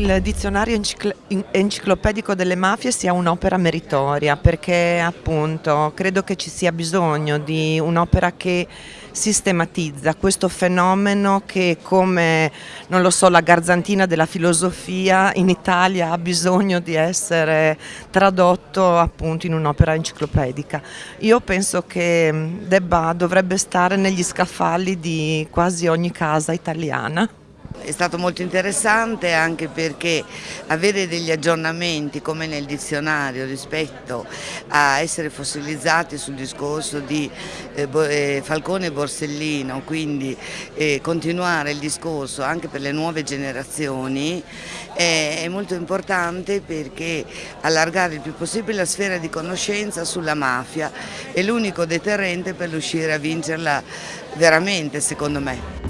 Il dizionario enciclopedico delle mafie sia un'opera meritoria perché appunto credo che ci sia bisogno di un'opera che sistematizza questo fenomeno che come non lo so la garzantina della filosofia in Italia ha bisogno di essere tradotto appunto in un'opera enciclopedica. Io penso che debba, dovrebbe stare negli scaffali di quasi ogni casa italiana. È stato molto interessante anche perché avere degli aggiornamenti come nel dizionario rispetto a essere fossilizzati sul discorso di eh, eh, Falcone e Borsellino, quindi eh, continuare il discorso anche per le nuove generazioni è molto importante perché allargare il più possibile la sfera di conoscenza sulla mafia è l'unico deterrente per riuscire a vincerla veramente secondo me.